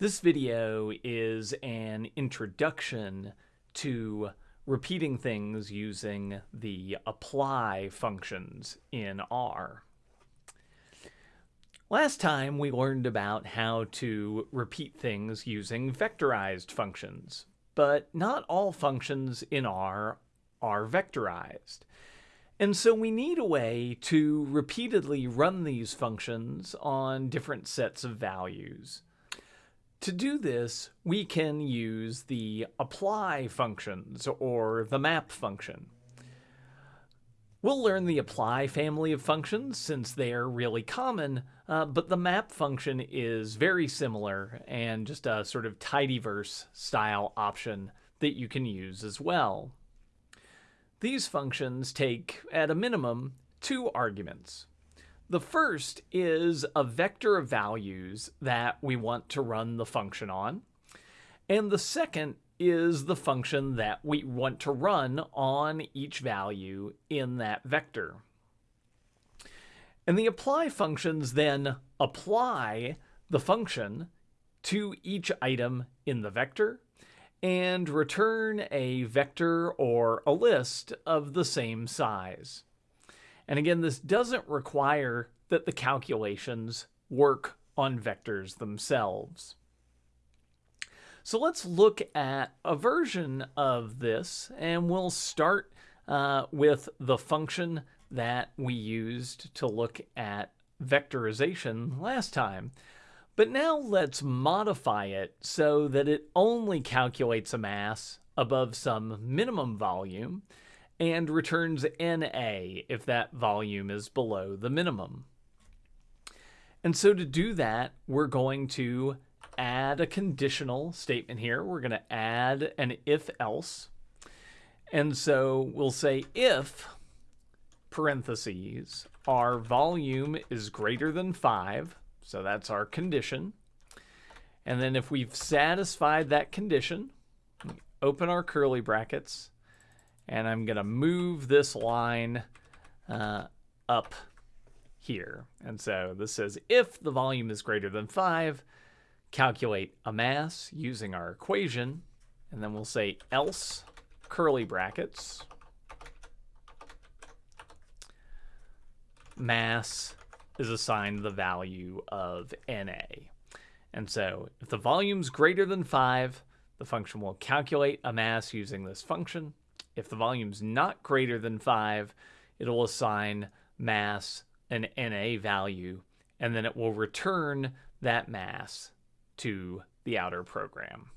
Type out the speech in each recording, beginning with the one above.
This video is an introduction to repeating things using the apply functions in R. Last time we learned about how to repeat things using vectorized functions, but not all functions in R are vectorized. And so we need a way to repeatedly run these functions on different sets of values. To do this, we can use the apply functions or the map function. We'll learn the apply family of functions since they are really common, uh, but the map function is very similar and just a sort of tidyverse style option that you can use as well. These functions take, at a minimum, two arguments. The first is a vector of values that we want to run the function on. And the second is the function that we want to run on each value in that vector. And the apply functions then apply the function to each item in the vector and return a vector or a list of the same size. And again, this doesn't require that the calculations work on vectors themselves. So let's look at a version of this, and we'll start uh, with the function that we used to look at vectorization last time. But now let's modify it so that it only calculates a mass above some minimum volume and returns NA if that volume is below the minimum. And so to do that, we're going to add a conditional statement here. We're going to add an if-else. And so we'll say if, parentheses, our volume is greater than 5, so that's our condition. And then if we've satisfied that condition, open our curly brackets, and I'm going to move this line uh, up here. And so this says if the volume is greater than 5, calculate a mass using our equation, and then we'll say else curly brackets mass is assigned the value of NA. And so if the volume's greater than 5, the function will calculate a mass using this function. If the volume's not greater than 5, it'll assign mass an NA value, and then it will return that mass to the outer program.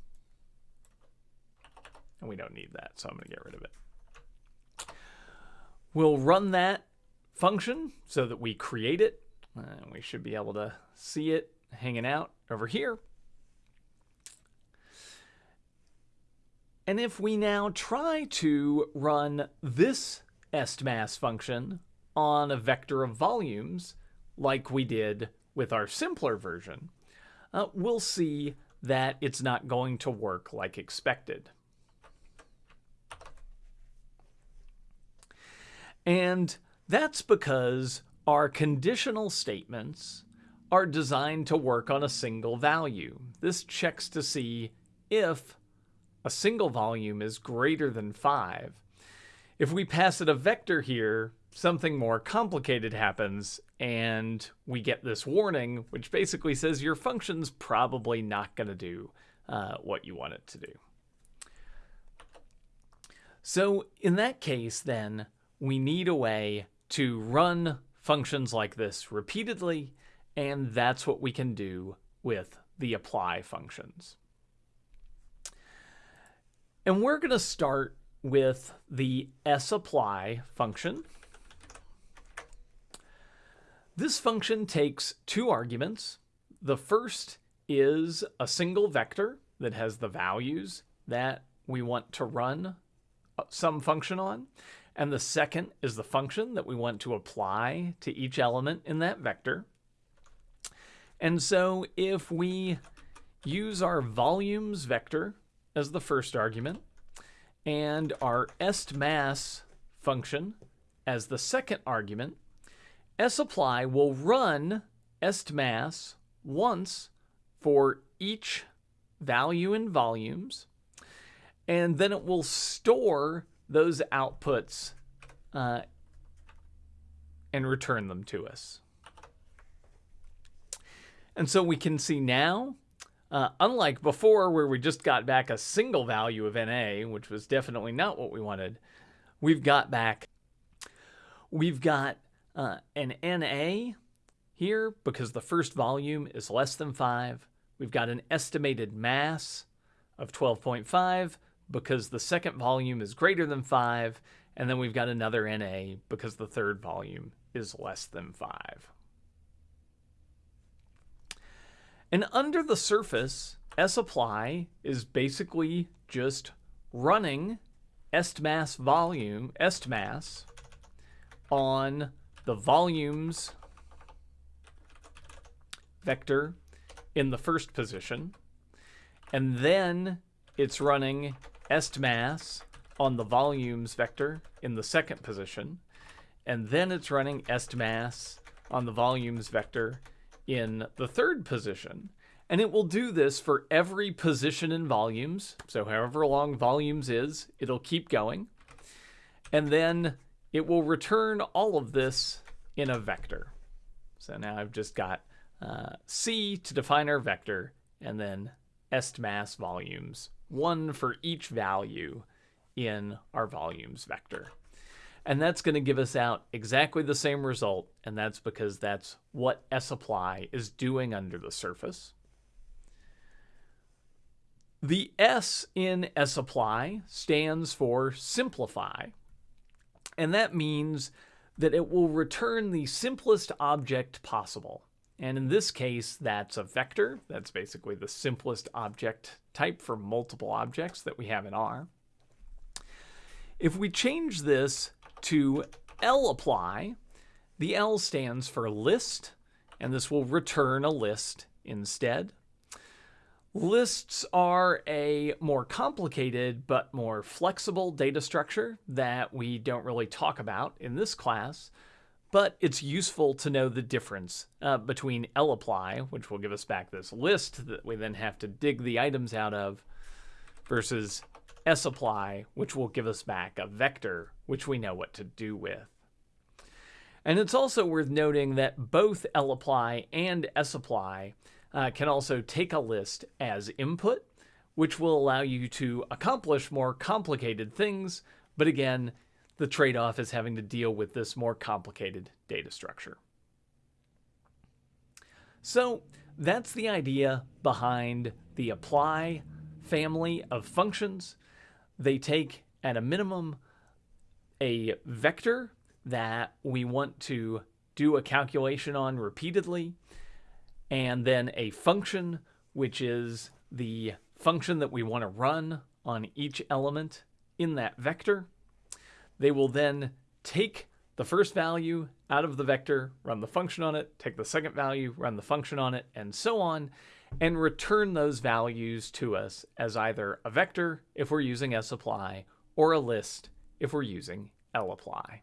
And we don't need that, so I'm going to get rid of it. We'll run that function so that we create it. And we should be able to see it hanging out over here. And if we now try to run this estmass function on a vector of volumes, like we did with our simpler version, uh, we'll see that it's not going to work like expected. And that's because our conditional statements are designed to work on a single value. This checks to see if a single volume is greater than 5. If we pass it a vector here, something more complicated happens and we get this warning, which basically says your function's probably not going to do uh, what you want it to do. So in that case, then, we need a way to run functions like this repeatedly, and that's what we can do with the apply functions. And we're going to start with the sapply function. This function takes two arguments. The first is a single vector that has the values that we want to run uh, some function on. And the second is the function that we want to apply to each element in that vector. And so if we use our volumes vector as the first argument and our estmass function as the second argument, sapply will run estmass once for each value in volumes, and then it will store those outputs uh, and return them to us. And so we can see now, uh, unlike before where we just got back a single value of NA, which was definitely not what we wanted, we've got back, we've got uh, an NA here because the first volume is less than 5. We've got an estimated mass of 12.5 because the second volume is greater than 5. And then we've got another NA because the third volume is less than 5. And under the surface, sapply is basically just running estmass volume, estmass, on the volumes vector in the first position, and then it's running estmass on the volumes vector in the second position, and then it's running estmass on the volumes vector in the third position. And it will do this for every position in volumes. So however long volumes is, it'll keep going. And then it will return all of this in a vector. So now I've just got uh, C to define our vector, and then estmass volumes, one for each value in our volumes vector. And that's going to give us out exactly the same result, and that's because that's what sapply is doing under the surface. The S in sapply stands for simplify, and that means that it will return the simplest object possible. And in this case, that's a vector. That's basically the simplest object type for multiple objects that we have in R. If we change this to lapply, the L stands for list, and this will return a list instead. Lists are a more complicated but more flexible data structure that we don't really talk about in this class, but it's useful to know the difference uh, between lapply, which will give us back this list that we then have to dig the items out of, versus sapply, which will give us back a vector, which we know what to do with. And it's also worth noting that both lapply and sapply uh, can also take a list as input, which will allow you to accomplish more complicated things, but again, the trade-off is having to deal with this more complicated data structure. So that's the idea behind the apply family of functions. They take, at a minimum, a vector that we want to do a calculation on repeatedly, and then a function, which is the function that we want to run on each element in that vector. They will then take the first value out of the vector, run the function on it, take the second value, run the function on it, and so on, and return those values to us as either a vector if we're using sapply or a list if we're using lapply.